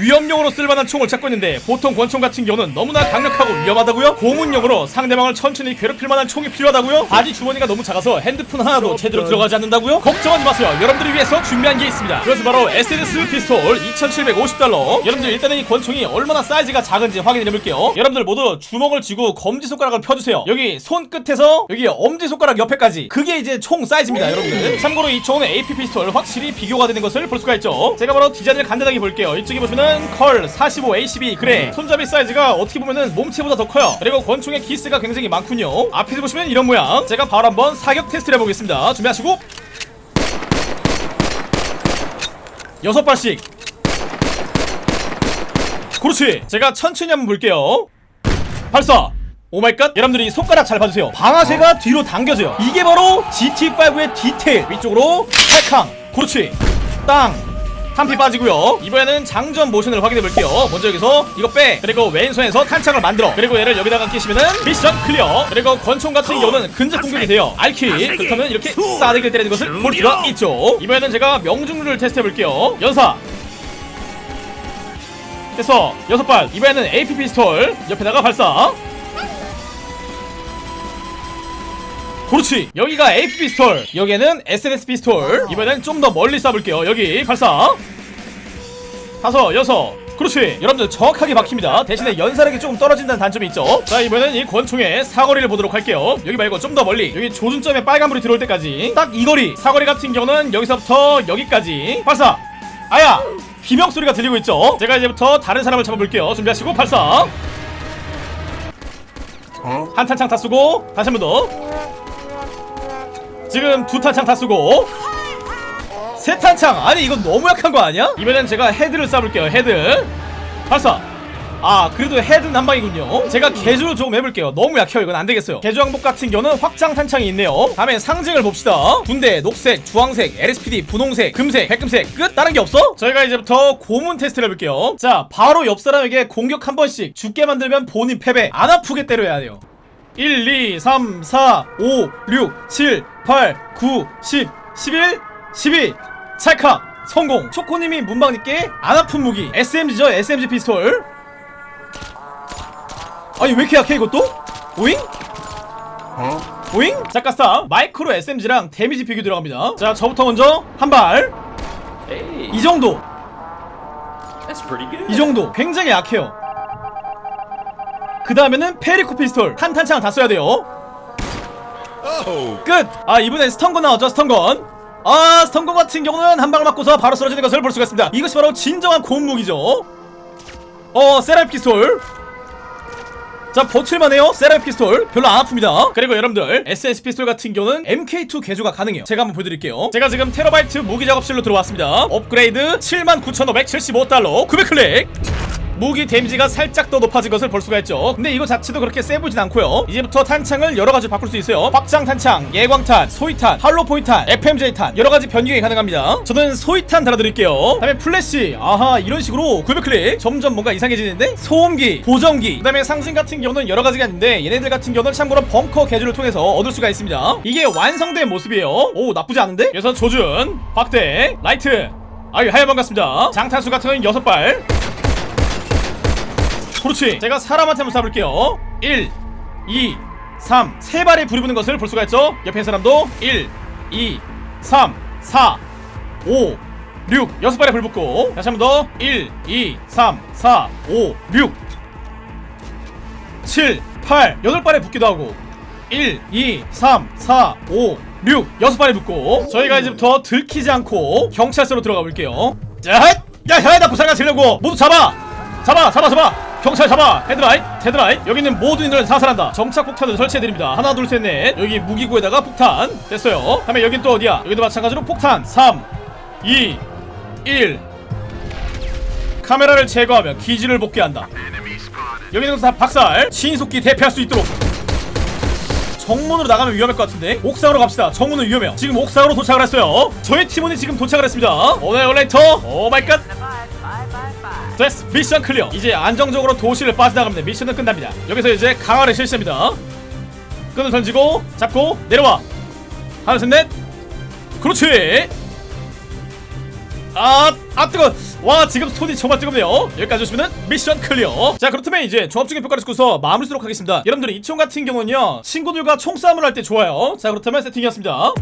위협용으로 쓸만한 총을 찾고 있는데 보통 권총 같은 경우는 너무나 강력하고 위험하다고요? 고문용으로 상대방을 천천히 괴롭힐 만한 총이 필요하다고요? 바지 주머니가 너무 작아서 핸드폰 하나도 제대로 들어가지 않는다고요? 걱정하지 마세요. 여러분들을 위해서 준비한 게 있습니다. 그것은 바로 SNS 피스톨 2750달러. 여러분들 일단은 이 권총이 얼마나 사이즈가 작은지 확인해 볼게요. 여러분들 모두 주먹을 쥐고 검지손가락을 펴주세요. 여기 손끝에서 여기 엄지손가락 옆에까지. 그게 이제 총 사이즈입니다 여러분들. 참고로 이 총은 AP 피스톨 확실히 비교가 되는 것을 볼 수가 있죠. 제가 바로 디자인을 간단하게 볼게요. 이쪽에 보시면 Cal 45 ACP 그래 손잡이 사이즈가 어떻게 보면은 몸체보다 더 커요. 그리고 권총의 기스가 굉장히 많군요. 앞에서 보시면 이런 모양. 제가 바로 한번 사격 테스트를 해보겠습니다. 준비하시고. 여섯 발씩. 그렇지. 제가 천천히 한번 볼게요. 발사. Oh my God. 여러분들이 손가락 잘 봐주세요. 방아쇠가 뒤로 당겨져요. 이게 바로 GTA5의 디테일. 위쪽으로 탈캉. 그렇지. 땅 탄피 빠지고요. 이번에는 장전 모션을 확인해 볼게요. 먼저 여기서 이거 빼. 그리고 왼손에서 탄창을 만들어. 그리고 얘를 여기다가 끼시면은 mission clear. 그리고 권총 같은 경우는 근접 공격이 돼요. R키 그렇다면 이렇게 싸대기를 때리는 것을 볼 수가 있죠. 이번에는 제가 명중률을 테스트 해 볼게요. 연사. 됐어. 여섯 발. 이번에는 AP 피스톨. 옆에다가 발사 그렇지. 여기가 AP 피스톨. 여기에는 SNS 피스톨. 이번엔 좀 더 멀리 쏴볼게요. 여기 발사. 다섯 여섯. 그렇지. 여러분들 정확하게 박힙니다. 대신에 연사력이 조금 떨어진다는 단점이 있죠. 자 이번엔 이 권총의 사거리를 보도록 할게요. 여기 말고 좀 더 멀리. 여기 조준점에 빨간불이 들어올 때까지. 딱 이 거리. 사거리 같은 경우는 여기서부터 여기까지. 발사. 아야! 비명 소리가 들리고 있죠? 제가 이제부터 다른 사람을 잡아볼게요. 준비하시고 발사. 한 탄창 다 쏘고 다시 한 번 더 지금 두 탄창 다 쏘고 세 탄창? 아니 이건 너무 약한 거 아니야? 이번엔 제가 헤드를 쏴볼게요 헤드. 발사. 아 그래도 헤드는 한 방이군요. 제가 개조를 조금 해볼게요. 너무 약해요 이건 안되겠어요. 개조 항목 같은 경우는 확장 탄창이 있네요. 다음에 상징을 봅시다. 군대 녹색 주황색 LSPD 분홍색 금색 백금색. 끝? 다른 게 없어? 저희가 이제부터 고문 테스트를 해볼게요. 자 바로 옆 사람에게 공격 한 번씩 죽게 만들면 본인 패배. 안 아프게 때려야 돼요 1, 2, 3, 4, 5, 6, 7, 8, 9, 10, 11, 12 찰칵! 성공! 초코님이 문방님께 안 아픈 무기. SMG죠 SMG 피스톨. 아니 왜 이렇게 약해 이것도? 오잉? 오잉? 작가스타 마이크로 SMG랑 데미지 비교 들어갑니다. 자 저부터 먼저 한발. 이. 정도. 이 정도. 굉장히 약해요 그 다음에는 페리코 피스톨. 한 탄창 다 써야 돼요. 끝! 아 이번엔 stun gun 나왔죠 stun gun 아 stun gun 같은 경우는 한 방을 맞고서 바로 쓰러지는 것을 볼 수가 있습니다. 이것이 바로 진정한 고문 무기죠. 어 세라믹 피스톨. 자 버틸만해요. 세라믹 피스톨. 별로 안 아픕니다. 그리고 여러분들 SNS 피스톨 같은 경우는 MK2 개조가 가능해요. 제가 한번 보여드릴게요. 제가 지금 테러바이트 무기 작업실로 들어왔습니다. 업그레이드 79,575달러. 900클릭 무기 데미지가 살짝 더 높아진 것을 볼 수가 있죠. 근데 이거 자체도 그렇게 세 보진 않고요. 이제부터 탄창을 여러가지 바꿀 수 있어요. 확장 탄창, 예광탄, 소이탄, hollow point탄, FMJ탄 여러가지 변경이 가능합니다. 저는 소이탄 달아드릴게요. 다음에 플래시. 아하 이런 식으로 900클릭. 점점 뭔가 이상해지는데? 소음기, 보정기. 그 다음에 상징 같은 경우는 여러가지가 있는데 얘네들 같은 경우는 참고로 벙커 개조를 통해서 얻을 수가 있습니다. 이게 완성된 모습이에요. 오 나쁘지 않은데? 그래서 조준, 확대, 라이트. 아유 하여 반갑습니다. 장탄수 같은 경우는 6발 그렇지. 제가 사람한테 한번 쏴볼게요. 1 2 3 세 발에 불이 붙는 것을 볼 수가 있죠? 옆에 있는 사람도 1 2 3 4 5 6 여섯 발에 불 붙고. 다시 한 번 더. 1 2 3 4 5 6 7 8 여덟 발에 붙기도 하고. 1 2 3 4 5 6 여섯 발에 붙고. 저희가 이제부터 들키지 않고 경찰서로 들어가 볼게요. 자, 야, 야, 나 부상가 지려고. 모두 잡아, 잡아, 잡아, 잡아. 경찰 잡아. 헤드라이트 헤드라이트 여기 있는 모든 인들은 사살한다. 정착 폭탄을 설치해드립니다. 하나 둘 셋 넷. 여기 무기고에다가 폭탄. 됐어요. 다음에 여긴 또 어디야? 여기도 마찬가지로 폭탄. 3 2 1 카메라를 제거하면 기지를 복귀한다. 여기는 다 박살. 신속히 대피할 수 있도록. 정문으로 나가면 위험할 것 같은데. 옥상으로 갑시다. 정문은 위험해요. 지금 옥상으로 도착을 했어요. 저희 팀원이 지금 도착을 했습니다. 오늘 올레이터? oh my god 됐어 mission clear 이제 안정적으로 도시를 빠져나가면 미션은 끝납니다. 여기서 이제 강화를 실시합니다. 끈을 던지고 잡고 내려와. 하나 셋넷. 그렇지. 아 아 뜨거 와 지금 손이 정말 뜨겁네요. 여기까지 오시면은 mission clear 자 그렇다면 이제 종합적인 평가를 듣고서 마무리 하도록 하겠습니다. 여러분들이 이 총 같은 경우는요 친구들과 총싸움을 할 때 좋아요. 자 그렇다면 세팅이었습니다